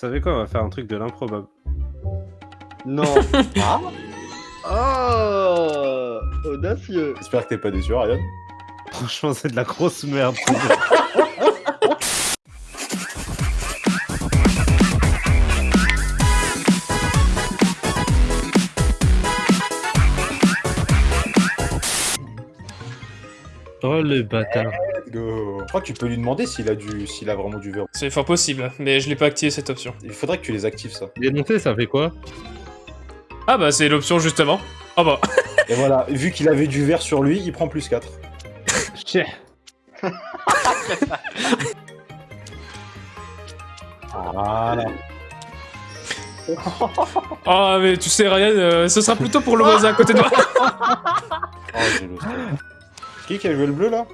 savez quoi, on va faire un truc de l'improbable. Non. Ah Oh Audacieux. J'espère que t'es pas déçu, Ryan. Franchement, c'est de la grosse merde. oh le bâtard. Je crois que tu peux lui demander s'il a, du... s'il a vraiment du verrou. C'est fort possible, mais je l'ai pas activé cette option. Il faudrait que tu les actives, ça. Dénoncer, ça fait quoi Ah bah c'est l'option justement. Ah bah. Et voilà, vu qu'il avait du verre sur lui, il prend plus 4. Tchè. Voilà. Ah mais tu sais Ryan, euh, ce sera plutôt pour le voisin à côté de moi. Oh, Qui qui a joué le bleu, là?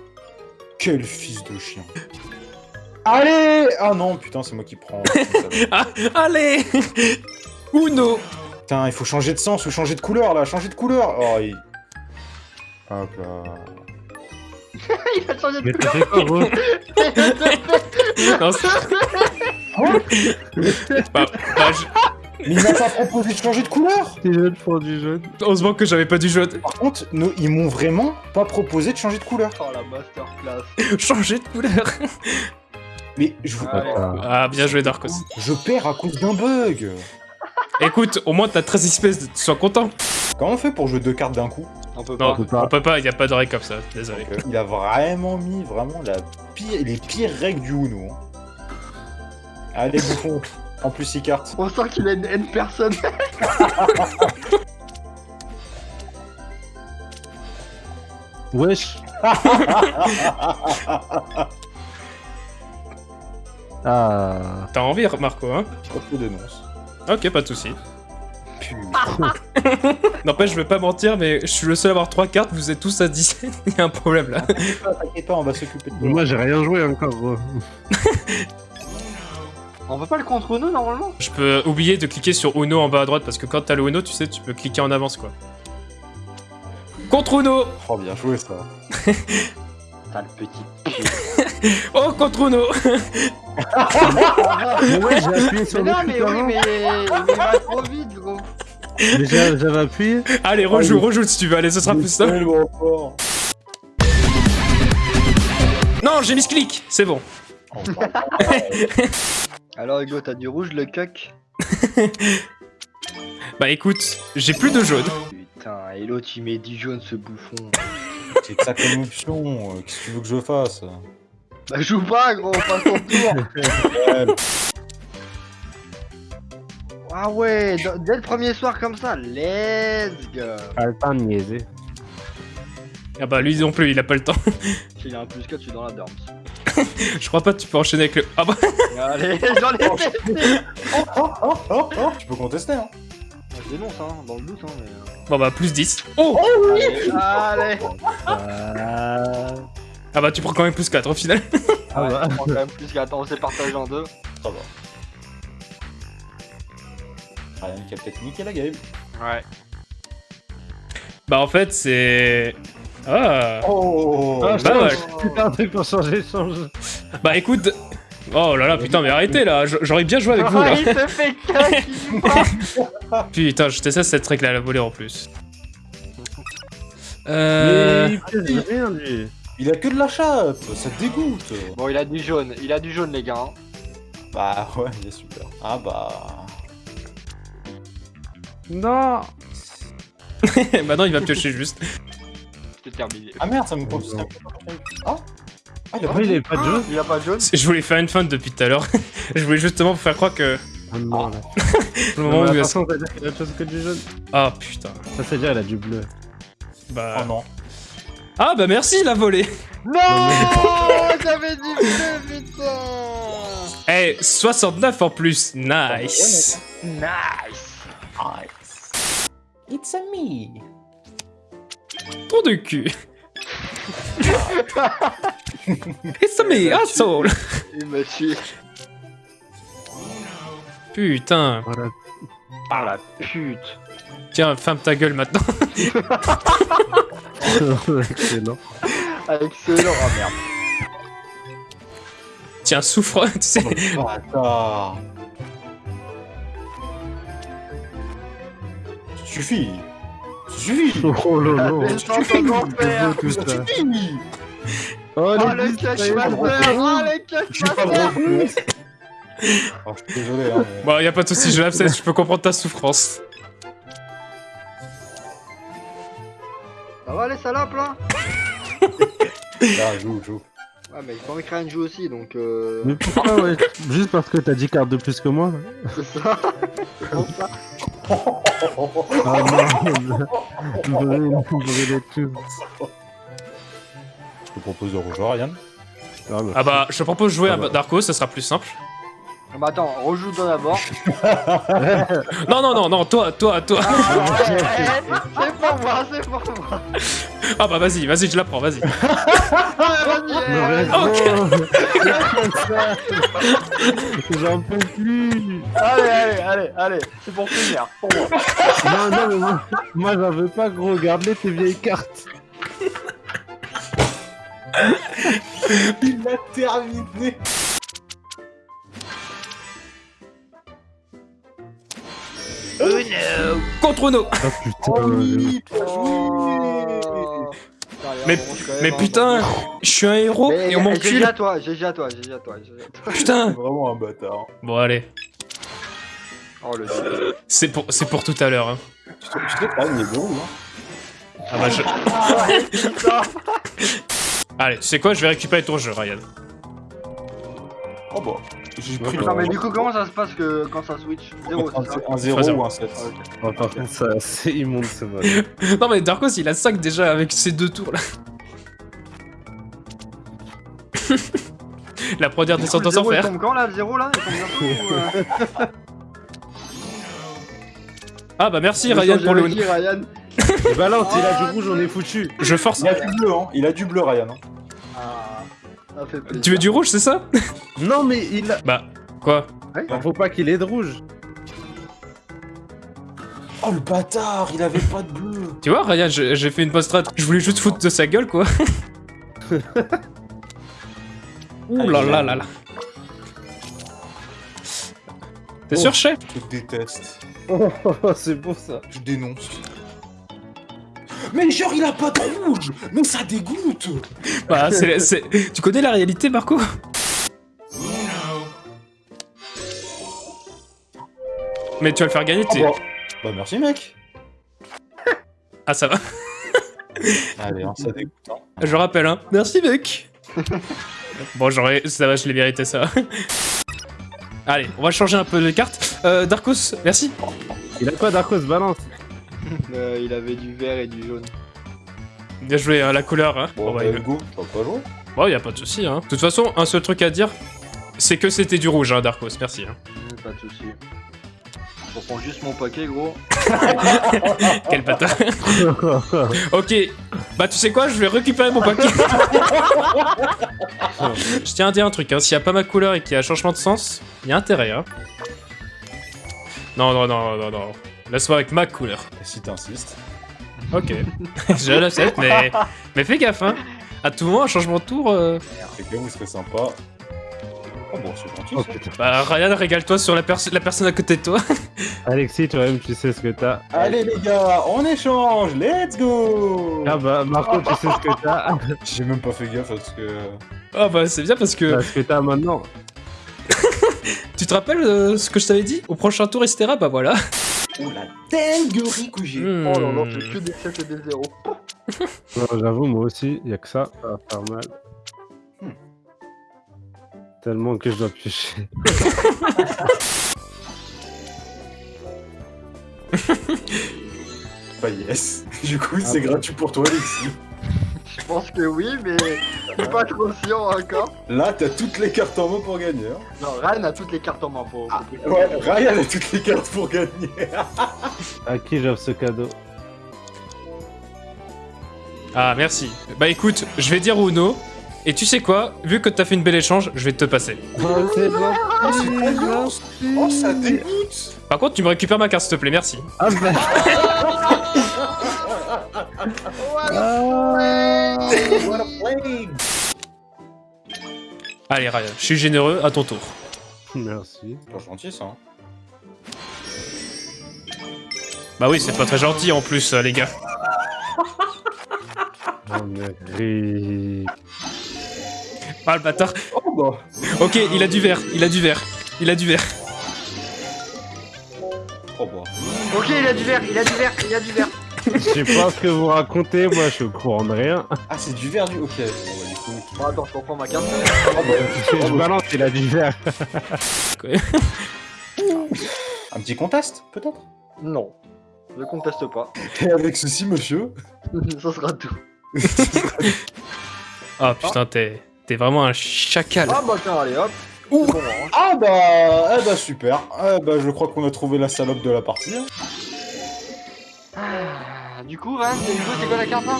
Quel fils de chien. Allez Ah non, putain, c'est moi qui prends. Ah, allez Uno Putain, il faut changer de sens ou changer de couleur, là. Changer de couleur Oh, il... Hop là. Il a changé de Mais t'as fait quoi, gros Non, c'est- bah, bah, je- Mais il m'a pas proposé de changer de couleur Les jeunes font du jaune. Heureusement que j'avais pas dû jouer. Par contre, nous, ils m'ont vraiment pas proposé de changer de couleur. Oh la masterclass. Changer de couleur. Mais je, vous... Allez. Ah, bien joué Darkos. je perds à cause d'un bug. Écoute, au moins t'as 13 espèces, sois content. Comment on fait pour jouer deux cartes d'un coup On peut Non, pas. pas. on peut pas, y a pas d'oreille comme ça, désolé. Donc, euh, Il a vraiment mis vraiment la pire, les pires règles du Uno. hein. Allez, bouffon. En plus, 6 cartes. On sent qu'il a une haine personne. Wesh. ah. T'as envie, Marco, hein? Je te dénonce. Ok, pas de soucis. Putain. N'empêche, je vais pas mentir, mais je suis le seul à avoir 3 cartes, vous êtes tous à 17, il y a un problème là. T'inquiète pas, on va s'occuper de toi. Moi, j'ai rien joué encore, gros. On peut pas le contre nous normalement? Je peux oublier de cliquer sur Uno en bas à droite, parce que quand t'as le Uno, tu sais, tu peux cliquer en avance quoi. Contre Uno Oh, bien joué ça. T'as le petit. Oh, contre Uno Mais ouais, j'ai appuyé sur Mais le non, mais oui, mais mais il va trop vite, gros. Mais j'ai- j'avais appuyé. Allez, rejoue, rejoue si tu veux, allez, ce sera plus simple. Non, j'ai mis ce clic, c'est bon. Alors, Hugo, t'as du rouge, le cuck. Bah écoute, j'ai plus de jaune. Putain, et l'autre il met 10 jaunes, ce bouffon. C'est que ça comme option. euh, Qu'est-ce que tu veux que je fasse Bah, joue pas, gros, passe ton tour. Ah ouais, dès le premier soir comme ça, let's go. Pas le temps de niaiser. Ah bah lui non plus, il a pas le temps. S'il a un plus 4, je suis dans la dorme. Je crois pas que tu peux enchaîner avec le... Ah bah Allez, j'en ai fait. Oh, oh, oh, oh, Tu peux contester, hein Je dénonce, hein, dans le doute, hein, mais. Bon bah plus 10. Oh Allez, allez. Ah. Ah bah tu prends quand même plus 4 au final. Ah Ouais, bah. on prend quand même plus qu'attends, on s'est partagé en deux. Ça va. Ryan qui a peut-être niqué la game. Ouais. Bah en fait c'est... Ah Oh Ah, Pas mal. Putain, un truc pour changer, change. Bah écoute... Oh là là, putain, mais arrêtez là, j'aurais bien joué avec vous là. il se fait cac, il part. Putain, je teste cette règle à la volée en plus. Euh... Mais il fait rien, lui. Il a que de la chatte, ça te dégoûte. Bon, il a du jaune, il a du jaune, les gars. hein. Bah ouais, il est super. Ah bah... Non. Maintenant il va piocher juste. C'était terminé. Ah merde, ça me compte. Ah Ah, il a Après, pas il avait pas de. Il a pas de jaune Je voulais faire une fin depuis tout à l'heure. Je voulais justement vous faire croire que... Ah non, là. Le moment où... Il a autre chose que du jaune. Ah putain. Ça, c'est dire il a du bleu. Bah... Oh non. Ah bah merci la volée Non J'avais dit bleu, putain Eh, 69 en plus, nice Nice Nice. It's a me. Ton de cul. It's me, asshole. Il m'a tué. Putain. Par la... Par la pute. Tiens, ferme ta gueule maintenant. Excellent. Excellent, ah merde. Tiens, souffre, tu sais. Oh, attends. Suffit. Suffit. Oh lolo. La descente aux enfers. tout Ça ça. suffit. Oh, Oh le bisous, cash ça y est, master Oh le Je suis pas cash master drôle. Alors, je suis désolé, hein, mais... Bon, y a pas de soucis, je l'accepte, je peux comprendre ta souffrance. Ça va les salopes là? Là, joue, joue. Ouais mais il faut que Ryan joue aussi donc euh... Mais pourquoi, ouais? Juste parce que t'as 10 cartes de plus que moi C'est ça Ah non Vous tous. Je te propose de rejoindre Ryan. Ah, Ah bah, je te propose de jouer Ah à bah. Darko, ça sera plus simple. Ah Bah attends, rejoue toi d'abord Non, non, non, non, toi, toi, toi. Ah, C'est pour moi, c'est pour moi Ah bah vas-y, vas-y, je la prends, vas-y. Ah. J'en peux plus Allez, allez, allez, allez C'est pour finir, pour moi Non, non, mais moi, moi j'en veux pas gros, regarde-les tes vieilles cartes Il l'a terminé. Contre Uno Oh putain Oh oui, Oh. Putain, Mais, mais putain, je suis un héros Mais, et on m'encule. GG à toi, GG à toi, GG à toi, GG à toi. Putain Vraiment un bâtard. Bon, allez, Oh le c'est pour, c'est pour tout à l'heure. Hein. Il est verrou, hein. Ah bah, je... Allez, tu sais quoi, je vais récupérer ton jeu, Ryan. Oh bah. J'ai pris Non mais du coup comment ça se passe que quand ça switch 0 c'est ça un 0 Zéro. ou un 7. Oh, par contre, ça, c'est immonde ce mode. Non mais Darkos, il a 5 déjà avec ces deux tours là. La première descente aux zéro, il tombe quand là le 0 là? Il tombe bientôt ou, euh... Ah bah merci Ryan pour le qui, Ryan balance, il a du rouge, on est foutu Je force. Il a du bleu, hein. Il a du bleu, Ryan. hein. Ah, ça fait plaisir. Tu veux du rouge, c'est ça Non, mais il a... Bah, quoi Faut pas qu'il ait de rouge Oh le bâtard, il avait pas de bleu. Tu vois, Ryan, j'ai fait une post strat. Je voulais juste foutre de sa gueule, quoi. Ouh là là là là. T'es Oh. sûr, chef Je te déteste. Oh, c'est pour ça Je dénonce. Mais genre, il a pas de rouge Mais ça dégoûte Bah, c'est, Tu connais la réalité, Marco? Mais tu vas le faire gagner, Ah t'es... bah. bah merci, mec. Ah, ça va. Allez, hein, ça dégoûte. Hein. Je rappelle, hein. Merci, mec. bon, j'aurais... Ça va, je l'ai mérité, ça. Allez, on va changer un peu de carte. Euh, Darkos, merci. Il a pas d'Arcos balance Euh, il avait du vert et du jaune. Bien joué, hein, la couleur. Hein. Bon, Bon, bah, bah, tu vas pas jouer Bon, y a pas de souci. Hein. De toute façon, un seul truc à dire, c'est que c'était du rouge, hein, Darkos. Merci. Hein. Pas de soucis. Je reprends juste mon paquet gros. Quel bâtard. ok. Bah, tu sais quoi, je vais récupérer mon paquet. je tiens à dire un truc. Hein. S'il y a pas ma couleur et qu'il y a un changement de sens, il y a intérêt. Hein. Non, non, non, non, non. Laisse-moi avec ma couleur. Et si t'insistes Ok. je l'accepte, mais... mais fais gaffe. Hein. À tout moment, un changement de tour. euh, C'est que vous serez sympa. Oh bon, c'est gentil. Oh ça. putain Bah, Ryan, régale-toi sur la, la personne à côté de toi. Alexis, toi-même, tu sais ce que t'as. Allez les gars, on échange, let's go Ah bah, Marco, tu sais ce que t'as. J'ai même pas fait gaffe parce que... Ah bah, c'est bien parce que... Bah, ce que t'as maintenant. Tu te rappelles euh, ce que je t'avais dit? Au prochain tour, etc. Bah voilà. Oh la dinguerie que j'ai Hmm. Oh là là, c'est que des 7 et des 0. Non, j'avoue, moi aussi, y a que ça, ça va faire mal. Hmm. Tellement que je dois piocher. Bah yes. Du coup, c'est bon. gratuit pour toi, Alexis. Je pense que oui, mais je suis pas trop sûr encore. Là, t'as toutes les cartes en main pour gagner. hein. Non, Ryan a toutes les cartes en main pour. Ouais, Ryan a toutes les cartes pour gagner. À qui j'offre ce cadeau? Ah, merci. Bah écoute, je vais dire Uno. Et tu sais quoi? Vu que t'as fait une belle échange, je vais te passer. Oh, c'est gentil, Oh, ça dégoûte Par contre, tu me récupères ma carte, s'il te plaît, merci. Ah bah What a play Allez, Ryan, je suis généreux, à ton tour. Merci. Pas gentil, ça. hein. Bah oui, c'est pas très gentil en plus, euh, les gars. Ri- Ah, le bâtard. Oh bah. Ok, il a du verre, il a du verre. Il a du verre. Oh bah. Ok, il a du verre, il a du verre, il a du verre. Je sais pas ce que vous racontez, moi je suis au courant de rien. Ah, c'est du verre du. Ok. Bon, bah, du coup. Bon, attends, je reprends ma carte. Oh bah. Je balance, il a du verre. Un petit contest, peut-être? Non, je conteste pas. Et avec ceci, monsieur? Ça sera tout. Ah putain, t'es t'es vraiment un chacal. Ah bah tiens, allez hop. Ouh. Bon, hein. Ah bah. Eh bah, super. Eh bah, je crois qu'on a trouvé la salope de la partie. Ah, Du coup, Ryan, c'est quoi la carte là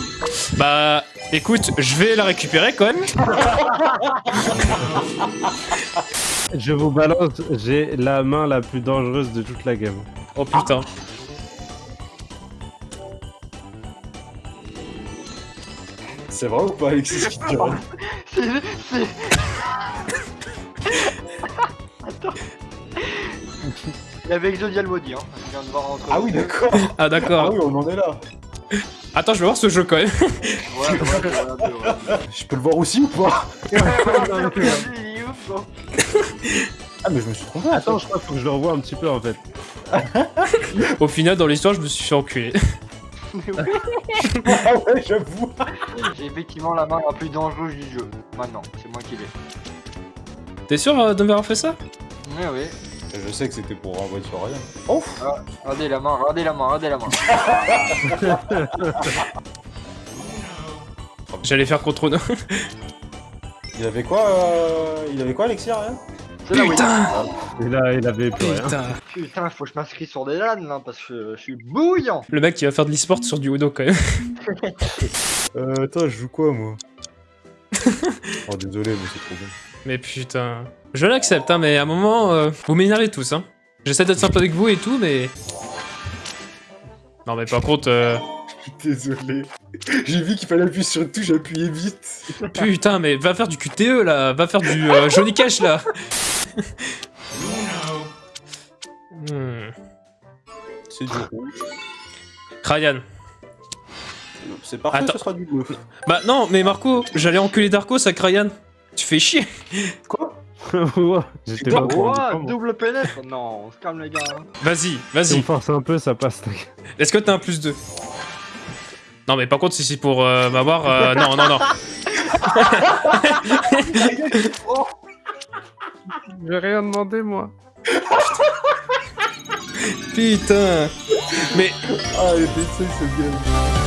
Bah, écoute, je vais la récupérer quand même. Je vous balance, j'ai la main la plus dangereuse de toute la game. Oh putain. C'est vrai ou pas, Alexis? C'est. Attends. Il y avait Exodial Maudit, hein. Je viens de voir entre Ah oui, d'accord. Ah Ah d'accord. oui, on en est là. Attends, je vais voir ce jeu quand même. Ouais, ouais, ouais, ouais, ouais. Je peux le voir aussi ou pas? Il est ouf, quoi. Ah, mais je me suis trompé. Attends, je crois qu'il faut que je le revoie un petit peu en fait. Au final, dans l'histoire, je me suis fait enculer. Mais oui, Ah ouais, j'avoue. J'ai effectivement la main la plus dangereuse du jeu. Maintenant, c'est moi qui l'ai. T'es sûr euh, d'avoir fait ça? Oui, oui. Je sais que c'était pour renvoyer sur rien. Oh Ah, regardez la main, regardez la main, regardez la main. J'allais faire contre nous. Il avait quoi euh... Il avait quoi, Alexis, rien C'est là, oui. Putain Et là, il avait plus rien. Putain Putain, faut que je m'inscris sur des LAN là parce que je suis bouillant. Le mec qui va faire de l'e-sport sur du Uno quand même. Euh, attends, je joue quoi, moi? Oh, désolé, mais c'est trop bon. Mais putain. Je l'accepte, hein, mais à un moment, euh, vous m'énervez tous, hein. J'essaie d'être sympa avec vous et tout, mais... Non mais par contre, euh, Désolé. J'ai vu qu'il fallait appuyer sur une touche, j'ai appuyé vite. putain, mais va faire du QTE là, va faire du euh, Johnny Cash là. Hmm. C'est du rouge. Ryan. C'est parfait, Attends. ce sera du bleu. Bah non, mais Marco, j'allais enculer Darko, ça Ryan. Tu fais chier. Quoi Ouais, J'étais pas double pénètre Non, on se calme les gars. hein. Vas-y, Si on vas-y. force un peu, ça passe. Est-ce que t'as un plus 2 Non mais par contre, si c'est pour euh, m'avoir... euh, non, non, non. J'ai rien demandé, moi. Putain. Mais Ah, c'est bien.